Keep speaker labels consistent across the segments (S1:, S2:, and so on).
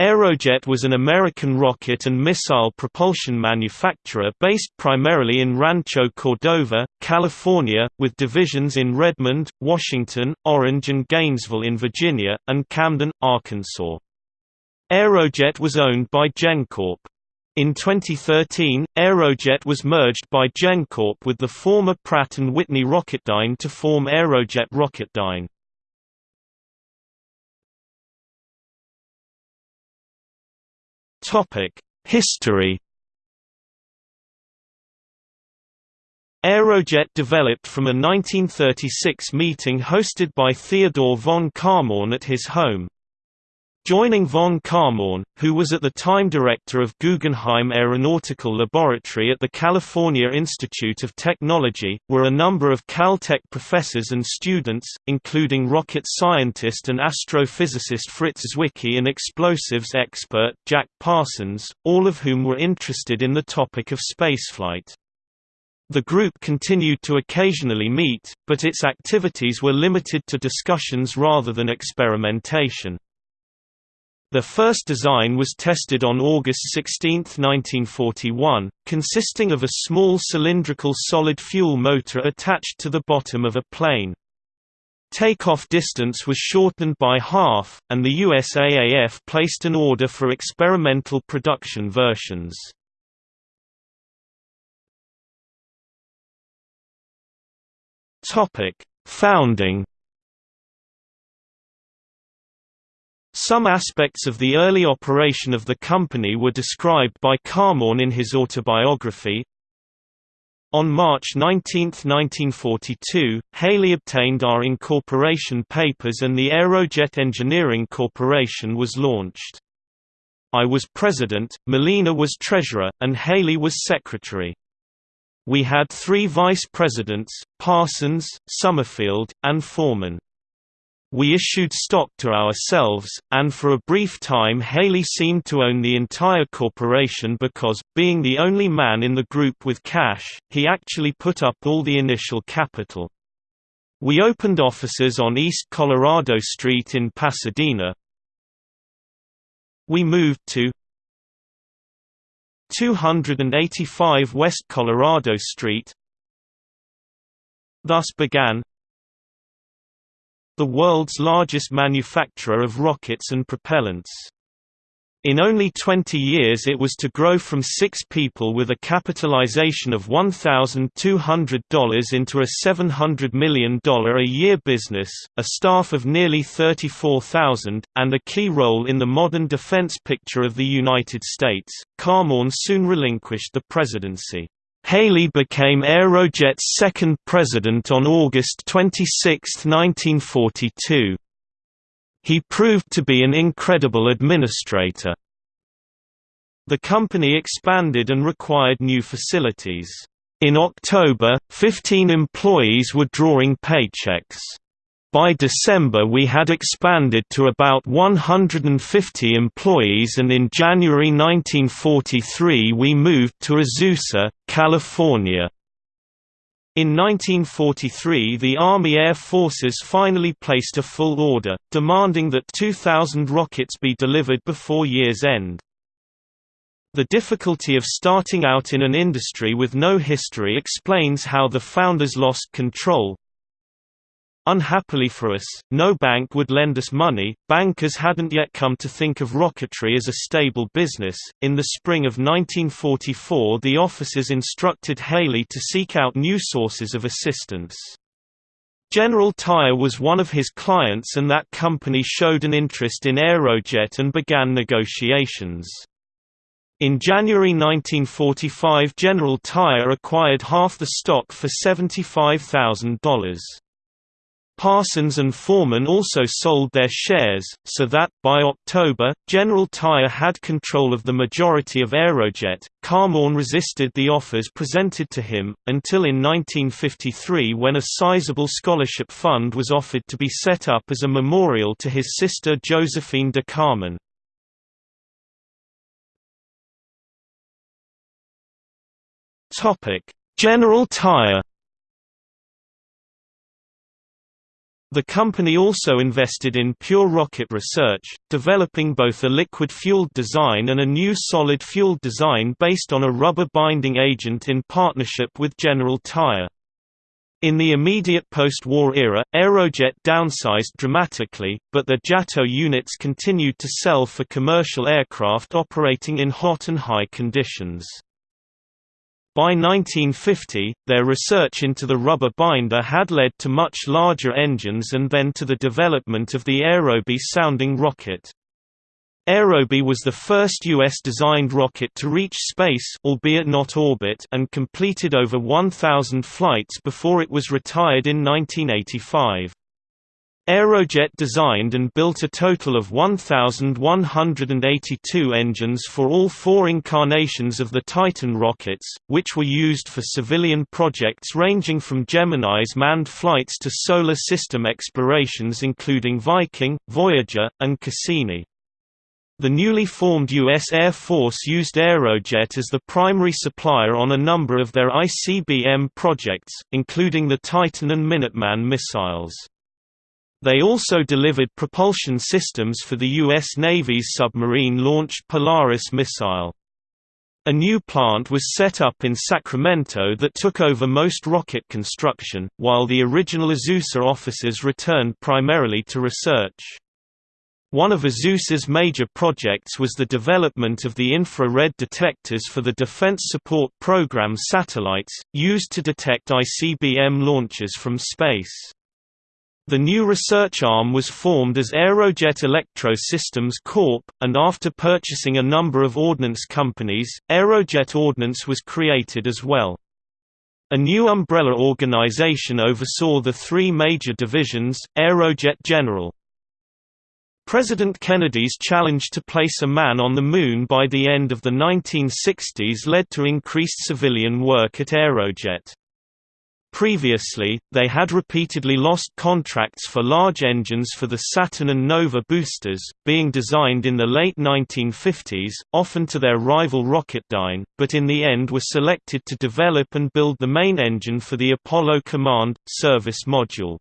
S1: Aerojet was an American rocket and missile propulsion manufacturer based primarily in Rancho Cordova, California, with divisions in Redmond, Washington, Orange and Gainesville in Virginia, and Camden, Arkansas. Aerojet was owned by GenCorp. In 2013, Aerojet was merged by GenCorp with the former Pratt & Whitney Rocketdyne to form Aerojet Rocketdyne. History Aerojet developed from a 1936 meeting hosted by Theodore von Kármán at his home. Joining von Kármán, who was at the time director of Guggenheim Aeronautical Laboratory at the California Institute of Technology, were a number of Caltech professors and students, including rocket scientist and astrophysicist Fritz Zwicky and explosives expert Jack Parsons, all of whom were interested in the topic of spaceflight. The group continued to occasionally meet, but its activities were limited to discussions rather than experimentation. The first design was tested on August 16, 1941, consisting of a small cylindrical solid fuel motor attached to the bottom of a plane. Takeoff distance was shortened by half, and the USAAF placed an order for experimental production versions. Founding Some aspects of the early operation of the company were described by Kármán in his autobiography. On March 19, 1942, Haley obtained our incorporation papers and the Aerojet Engineering Corporation was launched. I was president, Malina was treasurer, and Haley was secretary. We had three vice presidents, Parsons, Summerfield, and Forman. We issued stock to ourselves, and for a brief time Haley seemed to own the entire corporation because, being the only man in the group with cash, he actually put up all the initial capital. We opened offices on East Colorado Street in Pasadena. We moved to 285 West Colorado Street. Thus began the world's largest manufacturer of rockets and propellants. In only 20 years it was to grow from six people with a capitalization of $1,200 into a $700 million a year business, a staff of nearly 34,000, and a key role in the modern defense picture of the United States. Kármán soon relinquished the presidency. Haley became Aerojet's second president on August 26, 1942. He proved to be an incredible administrator. The company expanded and required new facilities. In October, 15 employees were drawing paychecks. By December we had expanded to about 150 employees and in January 1943 we moved to Azusa, California. In 1943 the Army Air Forces finally placed a full order, demanding that 2,000 rockets be delivered before year's end. The difficulty of starting out in an industry with no history explains how the founders lost control, Unhappily for us, no bank would lend us money. Bankers hadn't yet come to think of rocketry as a stable business. In the spring of 1944, the officers instructed Haley to seek out new sources of assistance. General Tire was one of his clients and that company showed an interest in Aerojet and began negotiations. In January 1945 General Tire acquired half the stock for $75,000. Parsons and Forman also sold their shares, so that, by October, General Tire had control of the majority of Aerojet. Kármán resisted the offers presented to him, until in 1953 when a sizable scholarship fund was offered to be set up as a memorial to his sister Josephine de Kármán. General Tire The company also invested in pure rocket research, developing both a liquid-fueled design and a new solid-fueled design based on a rubber binding agent in partnership with General Tire. In the immediate post-war era, Aerojet downsized dramatically, but the JATO units continued to sell for commercial aircraft operating in hot and high conditions. By 1950, their research into the rubber binder had led to much larger engines and then to the development of the Aerobee sounding rocket. Aerobee was the first U.S.-designed rocket to reach space albeit not orbit and completed over 1,000 flights before it was retired in 1985. Aerojet designed and built a total of 1,182 engines for all four incarnations of the Titan rockets, which were used for civilian projects ranging from Gemini's manned flights to solar system explorations including Viking, Voyager, and Cassini. The newly formed U.S. Air Force used Aerojet as the primary supplier on a number of their ICBM projects, including the Titan and Minuteman missiles. They also delivered propulsion systems for the U.S. Navy's submarine-launched Polaris missile. A new plant was set up in Sacramento that took over most rocket construction, while the original Azusa offices returned primarily to research. One of Azusa's major projects was the development of the infrared detectors for the Defense Support Program satellites, used to detect ICBM launches from space. The new research arm was formed as Aerojet Electro Systems Corp., and after purchasing a number of ordnance companies, Aerojet Ordnance was created as well. A new umbrella organization oversaw the three major divisions, Aerojet General, President Kennedy's challenge to place a man on the Moon by the end of the 1960s led to increased civilian work at Aerojet. Previously, they had repeatedly lost contracts for large engines for the Saturn and Nova boosters, being designed in the late 1950s, often to their rival Rocketdyne, but in the end were selected to develop and build the main engine for the Apollo Command Service Module.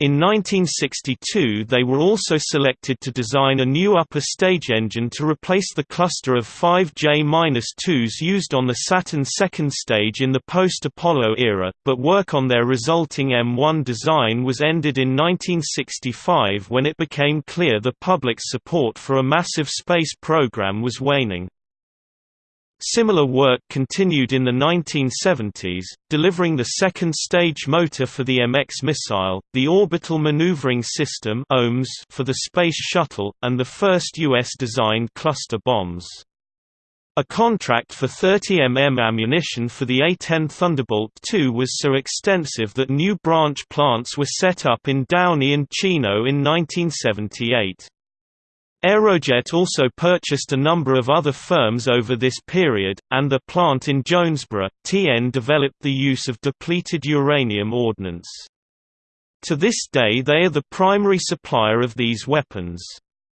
S1: In 1962 they were also selected to design a new upper stage engine to replace the cluster of five J-2s used on the Saturn second stage in the post-Apollo era, but work on their resulting M1 design was ended in 1965 when it became clear the public's support for a massive space program was waning. Similar work continued in the 1970s, delivering the second stage motor for the MX missile, the Orbital Maneuvering System for the Space Shuttle, and the first U.S.-designed cluster bombs. A contract for 30 mm ammunition for the A-10 Thunderbolt II was so extensive that new branch plants were set up in Downey and Chino in 1978. Aerojet also purchased a number of other firms over this period, and the plant in Jonesboro, TN developed the use of depleted uranium ordnance. To this day they are the primary supplier of these weapons.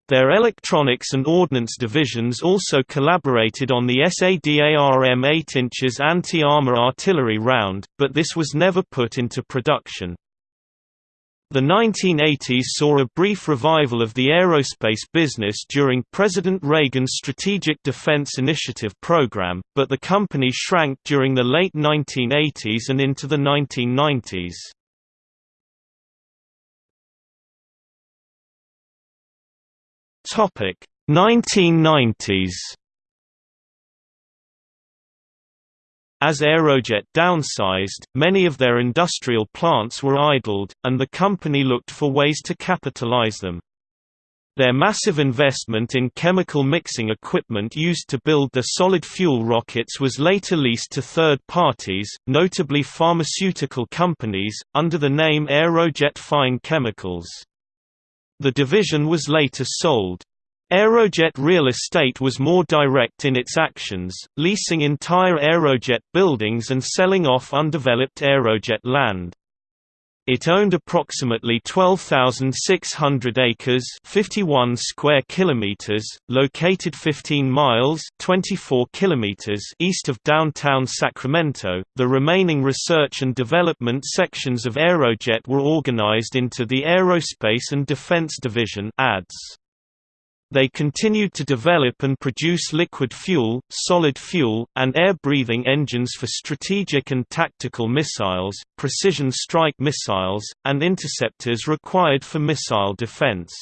S1: Their electronics and ordnance divisions also collaborated on the SADARM 8 inches anti-armor artillery round, but this was never put into production. The 1980s saw a brief revival of the aerospace business during President Reagan's Strategic Defense Initiative program, but the company shrank during the late 1980s and into the 1990s. Topic 1990s As Aerojet downsized, many of their industrial plants were idled, and the company looked for ways to capitalize them. Their massive investment in chemical mixing equipment used to build the solid-fuel rockets was later leased to third parties, notably pharmaceutical companies, under the name Aerojet Fine Chemicals. The division was later sold. Aerojet real estate was more direct in its actions, leasing entire Aerojet buildings and selling off undeveloped Aerojet land. It owned approximately 12,600 acres, 51 square kilometers, located 15 miles, 24 kilometers east of downtown Sacramento. The remaining research and development sections of Aerojet were organized into the Aerospace and Defense Division (ADS). They continued to develop and produce liquid fuel, solid fuel, and air-breathing engines for strategic and tactical missiles, precision strike missiles, and interceptors required for missile defense.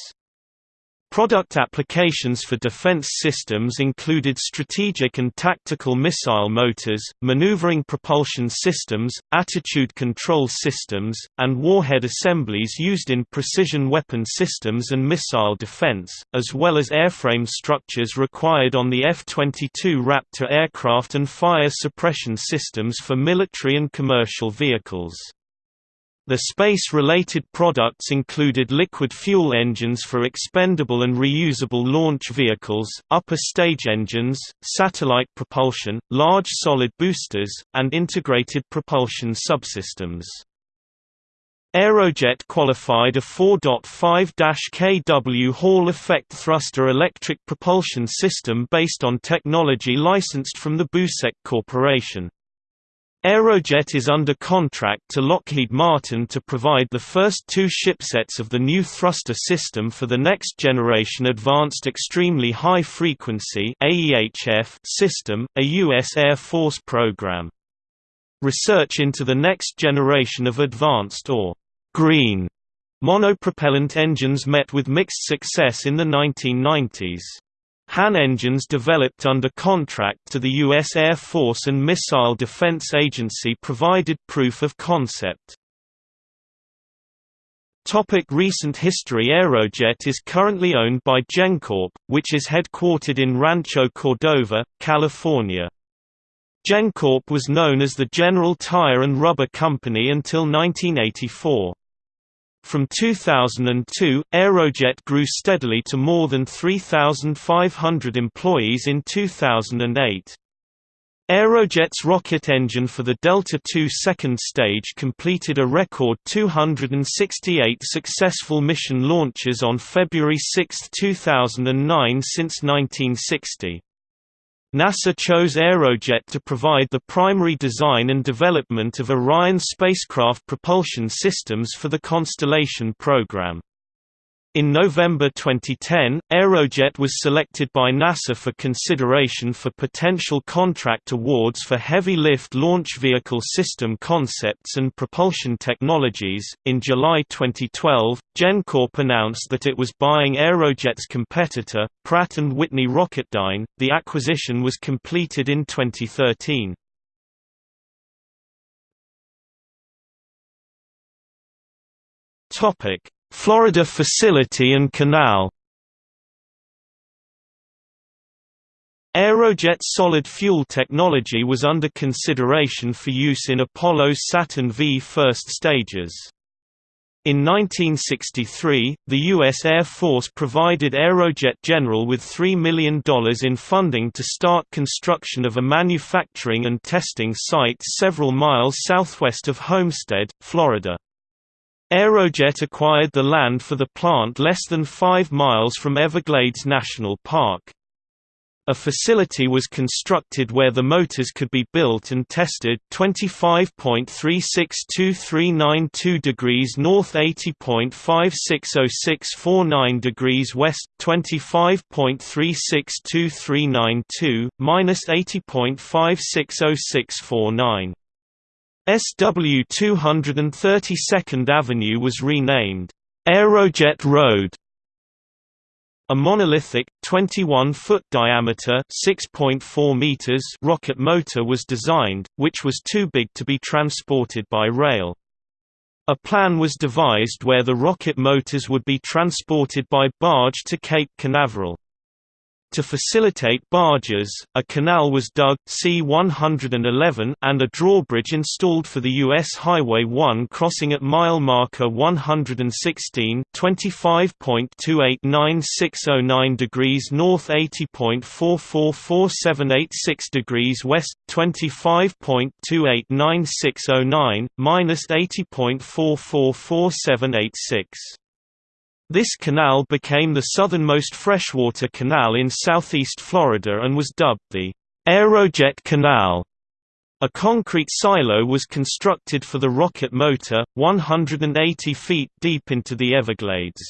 S1: Product applications for defense systems included strategic and tactical missile motors, maneuvering propulsion systems, attitude control systems, and warhead assemblies used in precision weapon systems and missile defense, as well as airframe structures required on the F-22 Raptor aircraft and fire suppression systems for military and commercial vehicles. The space-related products included liquid fuel engines for expendable and reusable launch vehicles, upper stage engines, satellite propulsion, large solid boosters, and integrated propulsion subsystems. Aerojet qualified a 4.5-kW Hall effect thruster electric propulsion system based on technology licensed from the Busek Corporation. Aerojet is under contract to Lockheed Martin to provide the first two shipsets of the new thruster system for the Next Generation Advanced Extremely High Frequency system, a U.S. Air Force program. Research into the next generation of advanced or green monopropellant engines met with mixed success in the 1990s. HAN engines developed under contract to the U.S. Air Force and Missile Defense Agency provided proof of concept. Topic recent history Aerojet is currently owned by GenCorp, which is headquartered in Rancho Cordova, California. GenCorp was known as the General Tire and Rubber Company until 1984. From 2002, Aerojet grew steadily to more than 3,500 employees in 2008. Aerojet's rocket engine for the Delta II second stage completed a record 268 successful mission launches on February 6, 2009 since 1960. NASA chose Aerojet to provide the primary design and development of Orion spacecraft propulsion systems for the Constellation program. In November 2010, Aerojet was selected by NASA for consideration for potential contract awards for heavy lift launch vehicle system concepts and propulsion technologies. In July 2012, GenCorp announced that it was buying Aerojet's competitor, Pratt & Whitney Rocketdyne. The acquisition was completed in 2013. Topic: Florida facility and canal Aerojet solid fuel technology was under consideration for use in Apollo's Saturn V first stages. In 1963, the U.S. Air Force provided Aerojet General with $3 million in funding to start construction of a manufacturing and testing site several miles southwest of Homestead, Florida. Aerojet acquired the land for the plant less than 5 miles from Everglades National Park. A facility was constructed where the motors could be built and tested 25.362392 degrees north 80.560649 degrees west 25.362392 minus 80.560649 SW 232nd Avenue was renamed Aerojet Road. A monolithic, 21-foot diameter (6.4 meters) rocket motor was designed, which was too big to be transported by rail. A plan was devised where the rocket motors would be transported by barge to Cape Canaveral. To facilitate barges, a canal was dug C-111 and a drawbridge installed for the U.S. Highway 1 crossing at mile marker 116 25.289609 degrees north 80.444786 degrees west, 25.289609, minus 80.444786. This canal became the southernmost freshwater canal in southeast Florida and was dubbed the Aerojet Canal. A concrete silo was constructed for the rocket motor, 180 feet deep into the Everglades.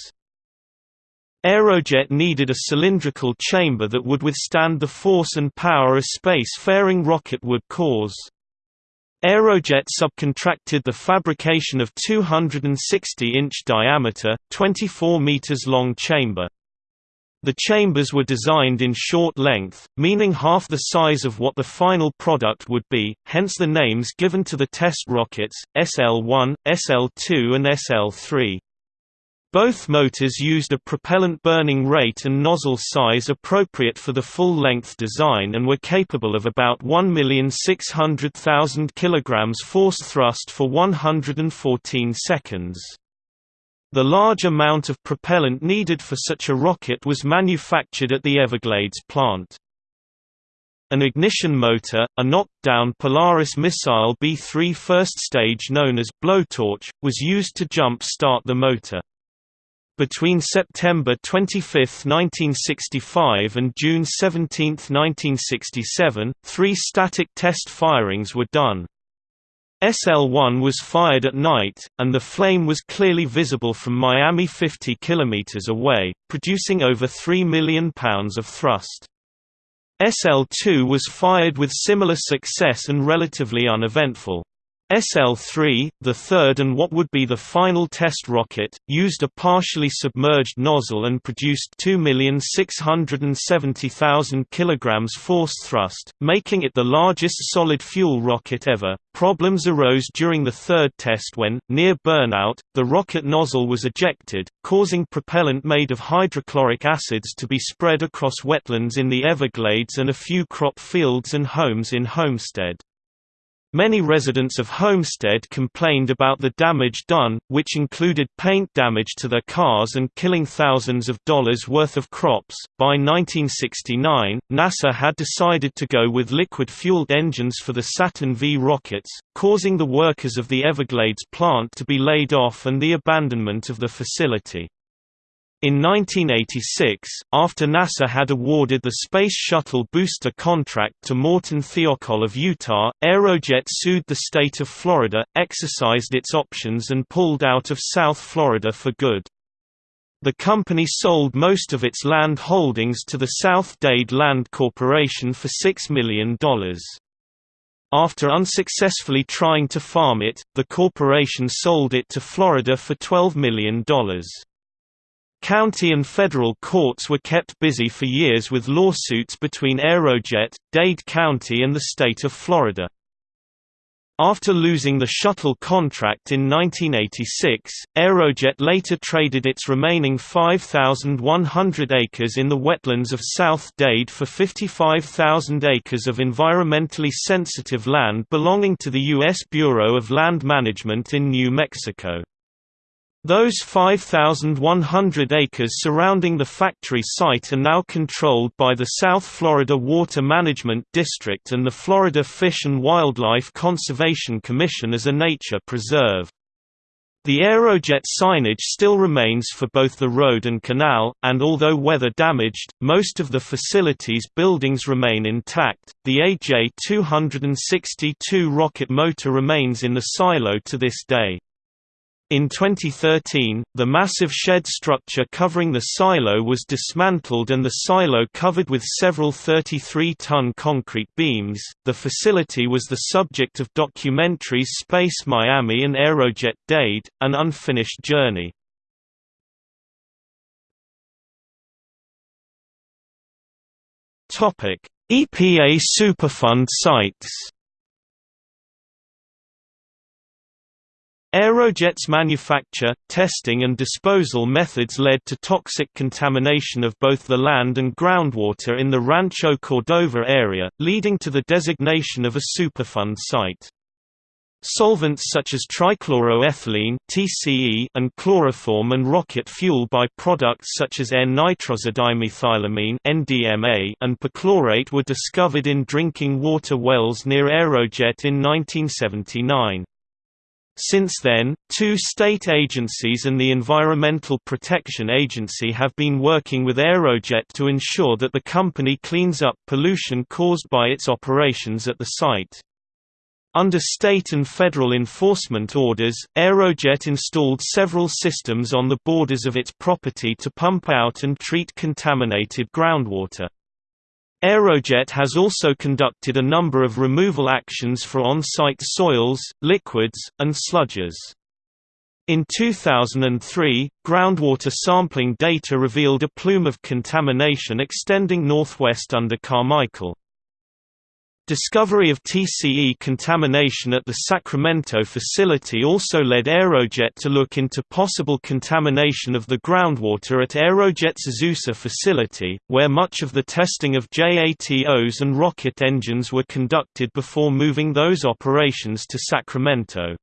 S1: Aerojet needed a cylindrical chamber that would withstand the force and power a space-faring rocket would cause. Aerojet subcontracted the fabrication of 260-inch diameter, 24 meters long chamber. The chambers were designed in short length, meaning half the size of what the final product would be, hence the names given to the test rockets, SL-1, SL-2 and SL-3. Both motors used a propellant burning rate and nozzle size appropriate for the full-length design and were capable of about 1,600,000 kg force thrust for 114 seconds. The large amount of propellant needed for such a rocket was manufactured at the Everglades plant. An ignition motor, a knocked-down Polaris missile B-3 first stage known as blowtorch, was used to jump-start the motor. Between September 25, 1965 and June 17, 1967, three static test firings were done. SL-1 was fired at night, and the flame was clearly visible from Miami 50 km away, producing over 3 million pounds of thrust. SL-2 was fired with similar success and relatively uneventful. SL-3, the third and what would be the final test rocket, used a partially submerged nozzle and produced 2,670,000 kg force thrust, making it the largest solid fuel rocket ever. Problems arose during the third test when, near burnout, the rocket nozzle was ejected, causing propellant made of hydrochloric acids to be spread across wetlands in the Everglades and a few crop fields and homes in Homestead. Many residents of Homestead complained about the damage done, which included paint damage to their cars and killing thousands of dollars worth of crops. By 1969, NASA had decided to go with liquid fueled engines for the Saturn V rockets, causing the workers of the Everglades plant to be laid off and the abandonment of the facility. In 1986, after NASA had awarded the Space Shuttle booster contract to Morton Thiokol of Utah, Aerojet sued the state of Florida, exercised its options and pulled out of South Florida for good. The company sold most of its land holdings to the South Dade Land Corporation for $6 million. After unsuccessfully trying to farm it, the corporation sold it to Florida for $12 million. County and federal courts were kept busy for years with lawsuits between Aerojet, Dade County and the state of Florida. After losing the shuttle contract in 1986, Aerojet later traded its remaining 5,100 acres in the wetlands of South Dade for 55,000 acres of environmentally sensitive land belonging to the U.S. Bureau of Land Management in New Mexico. Those 5,100 acres surrounding the factory site are now controlled by the South Florida Water Management District and the Florida Fish and Wildlife Conservation Commission as a nature preserve. The Aerojet signage still remains for both the road and canal, and although weather damaged, most of the facility's buildings remain intact. The AJ-262 rocket motor remains in the silo to this day. In 2013, the massive shed structure covering the silo was dismantled and the silo covered with several 33-ton concrete beams. The facility was the subject of documentaries Space Miami and Aerojet Dade, An Unfinished Journey. Topic: EPA Superfund sites. Aerojet's manufacture, testing and disposal methods led to toxic contamination of both the land and groundwater in the Rancho Cordova area, leading to the designation of a Superfund site. Solvents such as trichloroethylene (TCE) and chloroform and rocket fuel by-products such as N-nitrosodimethylamine (NDMA) and perchlorate were discovered in drinking water wells near Aerojet in 1979. Since then, two state agencies and the Environmental Protection Agency have been working with Aerojet to ensure that the company cleans up pollution caused by its operations at the site. Under state and federal enforcement orders, Aerojet installed several systems on the borders of its property to pump out and treat contaminated groundwater. Aerojet has also conducted a number of removal actions for on-site soils, liquids, and sludges. In 2003, groundwater sampling data revealed a plume of contamination extending northwest under Carmichael. Discovery of TCE contamination at the Sacramento facility also led Aerojet to look into possible contamination of the groundwater at Aerojet's Azusa facility, where much of the testing of JATOs and rocket engines were conducted before moving those operations to Sacramento.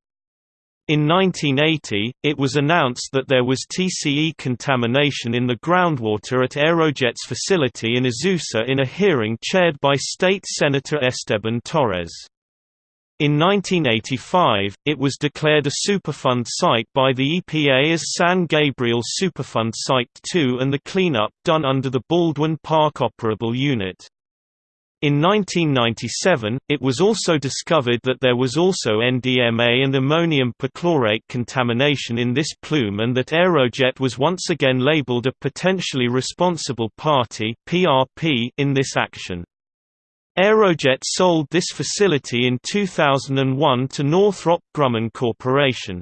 S1: In 1980, it was announced that there was TCE contamination in the groundwater at Aerojet's facility in Azusa in a hearing chaired by State Senator Esteban Torres. In 1985, it was declared a Superfund site by the EPA as San Gabriel Superfund Site 2 and the cleanup done under the Baldwin Park Operable Unit. In 1997, it was also discovered that there was also NDMA and ammonium perchlorate contamination in this plume and that Aerojet was once again labeled a potentially responsible party in this action. Aerojet sold this facility in 2001 to Northrop Grumman Corporation.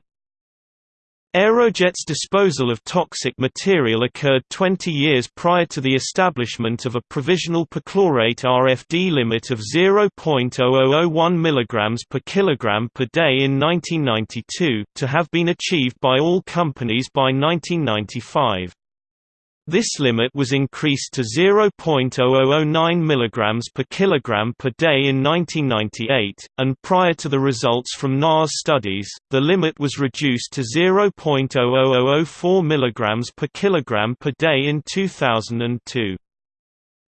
S1: Aerojet's disposal of toxic material occurred 20 years prior to the establishment of a provisional perchlorate RFD limit of 0.0001 mg per kilogram per day in 1992, to have been achieved by all companies by 1995. This limit was increased to 0.0009 mg per kilogram per day in 1998, and prior to the results from NAS studies, the limit was reduced to 0.00004 mg per kilogram per day in 2002.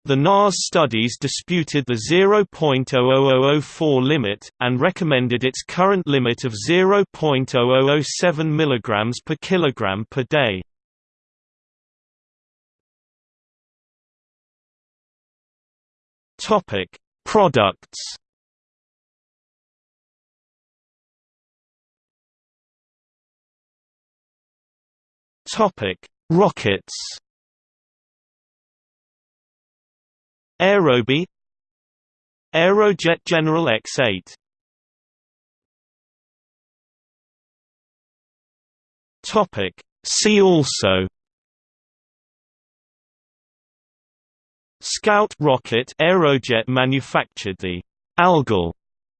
S1: The NAS studies disputed the 0.00004 limit, and recommended its current limit of 0.0007 mg per kilogram per day. Topic: Products. Topic: Rockets. Aerobee Aerojet General X8 Topic See also Scout rocket Aerojet manufactured the Algol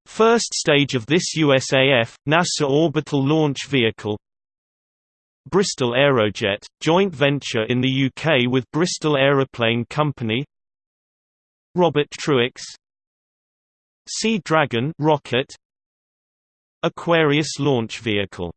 S1: first stage of this USAF, NASA orbital launch vehicle. Bristol Aerojet, joint venture in the UK with Bristol Aeroplane Company. Robert Truax Sea Dragon rocket. Aquarius launch vehicle